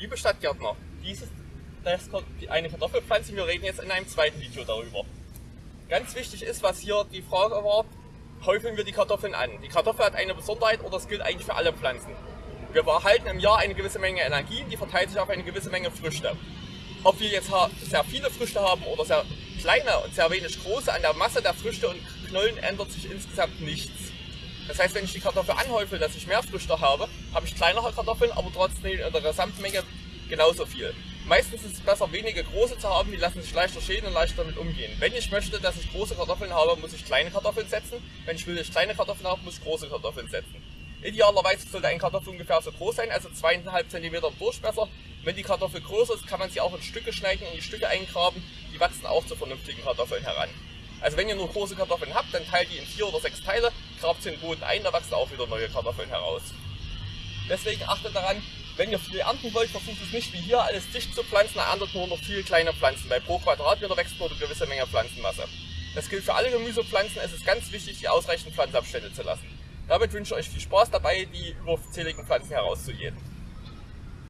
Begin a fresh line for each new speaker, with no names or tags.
Liebe Stadtgärtner, dies ist das, eine Kartoffelpflanze, wir reden jetzt in einem zweiten Video darüber. Ganz wichtig ist, was hier die Frage war, häufeln wir die Kartoffeln an. Die Kartoffel hat eine Besonderheit oder das gilt eigentlich für alle Pflanzen. Wir erhalten im Jahr eine gewisse Menge Energie, die verteilt sich auf eine gewisse Menge Früchte. Ob wir jetzt sehr viele Früchte haben oder sehr kleine und sehr wenig große, an der Masse der Früchte und Knollen ändert sich insgesamt nichts. Das heißt, wenn ich die Kartoffel anhäufel, dass ich mehr Früchte habe, habe ich kleinere Kartoffeln, aber trotzdem in der Gesamtmenge genauso viel. Meistens ist es besser, wenige große zu haben, die lassen sich leichter schälen und leichter damit umgehen. Wenn ich möchte, dass ich große Kartoffeln habe, muss ich kleine Kartoffeln setzen. Wenn ich will, dass ich kleine Kartoffeln habe, muss ich große Kartoffeln setzen. Idealerweise sollte ein Kartoffel ungefähr so groß sein, also 2,5 cm Durchmesser. Wenn die Kartoffel größer ist, kann man sie auch in Stücke schneiden, in die Stücke eingraben. Die wachsen auch zu vernünftigen Kartoffeln heran. Also wenn ihr nur große Kartoffeln habt, dann teilt die in vier oder sechs Teile, grabt sie in den Boden ein, da wachsen auch wieder neue Kartoffeln heraus. Deswegen achtet daran, wenn ihr viel ernten wollt, versucht es nicht wie hier alles dicht zu pflanzen, erntet nur noch viel kleine Pflanzen, weil pro Quadratmeter wächst nur eine gewisse Menge Pflanzenmasse. Das gilt für alle Gemüsepflanzen, es ist ganz wichtig, die ausreichenden Pflanzenabstände zu lassen. Damit wünsche ich euch viel Spaß dabei, die überzähligen Pflanzen herauszugehen.